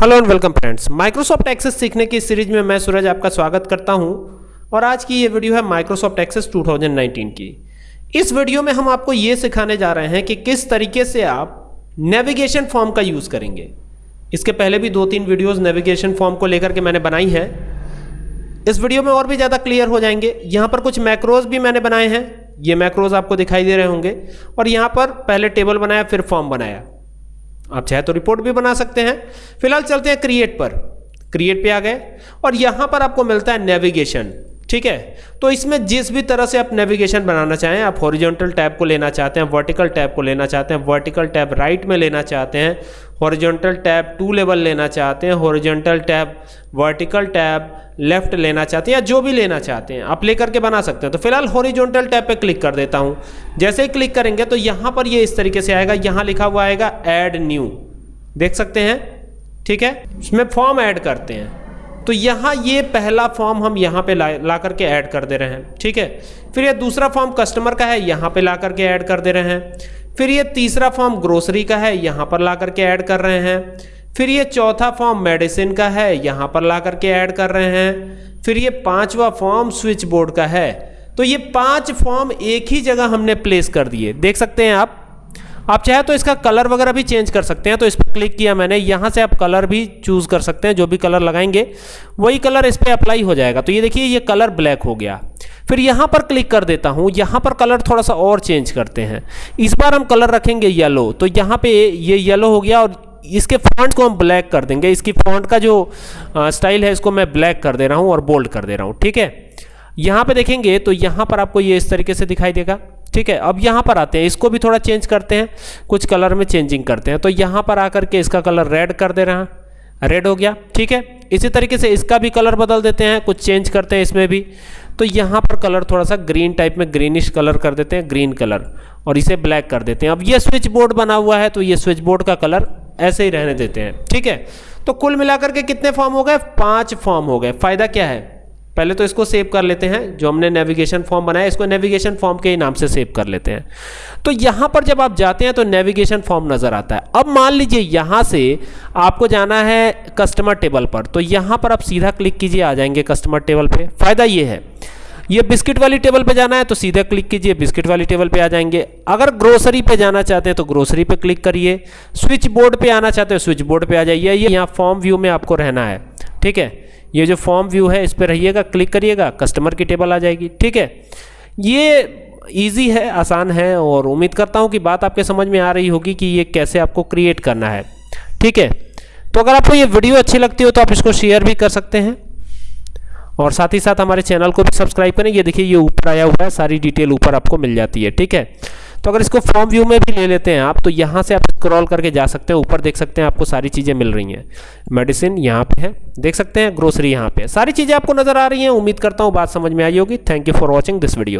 Hello and welcome friends. Microsoft Access सीखने की series में मैं सूरज आपका स्वागत करता हूँ और आज की ये वीडियो है माइक्रोसॉफ्ट एक्सेस 2019 की। इस वीडियो में हम आपको ये सिखाने जा रहे हैं कि किस तरीके से आप नेविगेशन फॉर्म का यूज़ करेंगे। इसके पहले भी दो तीन वीडियोस नेविगेशन फॉर्म को लेकर के मैंने बनाई है। इस वीडियो में और भी ज़्यादा क्लियर हो जाएँगे। यहाँ पर कुछ मैक्रोज भी मैंने बनाए हैं। ये मैक्रोज आपको दिखाई दे रहे होंगे। और यहाँ पर पहले टेबल बनाया, फिर फॉर्म बनाया। आप चाहे तो रिपोर्ट भी बना सकते हैं। फ़िलहाल चलते हैं क्रिएट पर। क्रिएट पे आ गए। और यहाँ पर आपको मिलता है नेविगेशन ठीक है? तो इसमें जिस भी तरह से आप नेविगेशन बनाना चाहें, आप हॉरिजॉन्टल टैब को लेना चाहते हैं वर्टिकल टैब को लेना चाहते हैं वर्टिकल टैब राइट में लेना चाहते हैं हॉरिजॉन्टल टैब टू लेवल लेना चाहते हैं horizontal tab vertical tab left लेना चाहते हैं या जो भी लेना चाहते हैं, आप लेकर के बना सकते हैं। तो फ़िलहाल हॉरिजॉन्टल टैब पे क्लिक कर देता हूँ। जैसे ही क्लिक करेंगे तो यहाँ पर ये इस तरीके से आएगा, यहाँ लिखा हुआ आएगा ऐड न्यू देख सकते हैं? ठीक है? इसमें फॉर्म ऐड करते हैं। तो यहाँ ये पहला फॉर्म हम यहाँ पे ला ला करके ऐड कर दे रहे हैं। ठीक है? फिर ये दूसरा फॉर्म कस्टमर का है, यहाँ पे ला करके ऐड कर दे रहे हैं। फिर ये तीसरा फॉर्म ग्रोसरी का है, यहाँ पर ला करके ऐड कर रहे हैं। फिर ये चौथा फॉर्म मेडिसिन का है, यहाँ पर ला करके ऐड कर रहे हैं। फिर ये पांचवा फॉर्म स्विच बोर्ड का है। तो ये पाँच फॉर्म एक ही जगह हमने प्लेस कर दिए। देख सकते हैं आप? आप चाहे तो इसका कलर वगैरह भी चेंज कर सकते हैं तो इस पर क्लिक किया मैंने, यहाँ से आप कलर भी चूज़ कर सकते हैं, जो भी कलर लगाएँगे, वही कलर इस पर अप्लाई हो जाएगा। तो ये देखिए, ये कलर ब्लैक हो गया। फिर यहाँ पर क्लिक कर देता हूँ, यहाँ पर कलर थोड़ा सा और चेंज करते हैं। इस बार हम कलर रखेंगे येलो तो यहाँ पे ये येलो हो गया और इसके फॉन्ट को हम ब्लैक कर देंगे। इसकी फॉन्ट का जो स्टाइल है, इसको मैं ब्लैक कर दे रहा हूँ और बोल्ड कर दे रहा हूँ, ठीक है? यहाँ पे देखेंगे तो यहाँ पर आपको ये इस तरीके से दिखाई देगा। ठीक है, अब यहाँ पर आते हैं, इसको भी थोड़ा चेंज करते हैं, कुछ कलर में चेंजिंग करते हैं। तो यहाँ पर आकर के इसका कलर रेड कर दे रहे हैं। रेड हो गया, ठीक है? इसी तरीके से इसका भी कलर बदल देते हैं, कुछ चेंज करते हैं इसमें भी। तो यहाँ पर कलर थोड़ा सा ग्रीन टाइप में ग्रीनिश कलर कर देते हैं ग्रीन कलर और इसे ब्लैक कर देते हैं। अब ये स्विच बोर्ड बना हुआ है तो ये स्विच बोर्ड का कलर ऐसे ही रहने देते हैं, ठीक है? तो कुल मिलाकर के कितने फॉर्म हो गए? पाँच फॉर्म हो गए। फ़ायदा क्या है? पहले तो इसको सेव कर लेते हैं, जो हमने नेविगेशन फॉर्म बनाया, इसको नेविगेशन फॉर्म के नाम से सेव कर लेते हैं। तो यहाँ पर जब आप जाते हैं तो नेविगेशन फॉर्म नज़र आता है। अब मान लीजिए यहाँ से आपको जाना है कस्टमर टेबल पर। तो यहाँ पर आप सीधा क्लिक कीजिए, आ जाएँगे कस्टमर टेबल पर फ़ायदा ये है, ये बिस्किट वाली टेबल पे जाना है तो सीधा क्लिक कीजिए बिस्किट वाली टेबल पे आ जाएँगे। अगर ग्रोसरी पे जाना चाहते हैं तो ग्रोसरी पे क्लिक करिए। स्विच बोर्ड पे आना चाहते हैं स्विच बोर्ड पे आ जाइए। ये यहाँ फॉर्म व्यू में आपको रहना है, ठीक है? ये जो फॉर्म व्यू है, इस पर रहिएगा, क्लिक करिएगा, कस्टमर की टेबल आ जाएगी, ठीक है? ये ईजी है, आसान है, और उम्मीद करता हूँ कि बात आपके समझ में आ रही होगी कि ये कैसे आपको क्रिएट करना है, ठीक है? तो अगर आपको ये वीडियो अच्छी लगती हो तो आप इसको शेयर भी कर सकते हैं, और साथ ही साथ हमारे चैनल को भी सब्सक्राइब करें। ये देखिए, ये ऊपर आया हुआ है, सारी डिटेल ऊपर आपको मिल जाती है, ठीक है? तो अगर इसको फॉर्म व्यू में भी ले लेते हैं आप तो यहाँ से आप स्क्रॉल करके जा सकते हैं, ऊपर देख सकते हैं आपको सारी चीज़ें मिल रही हैं। मेडिसिन यहाँ पे है, देख सकते हैं ग्रोसरी यहाँ पे सारी चीज़ें आपको नज़र आ रही हैं, उम्मीद करता हूँ बात समझ में आई होगी। Thank you for watching this video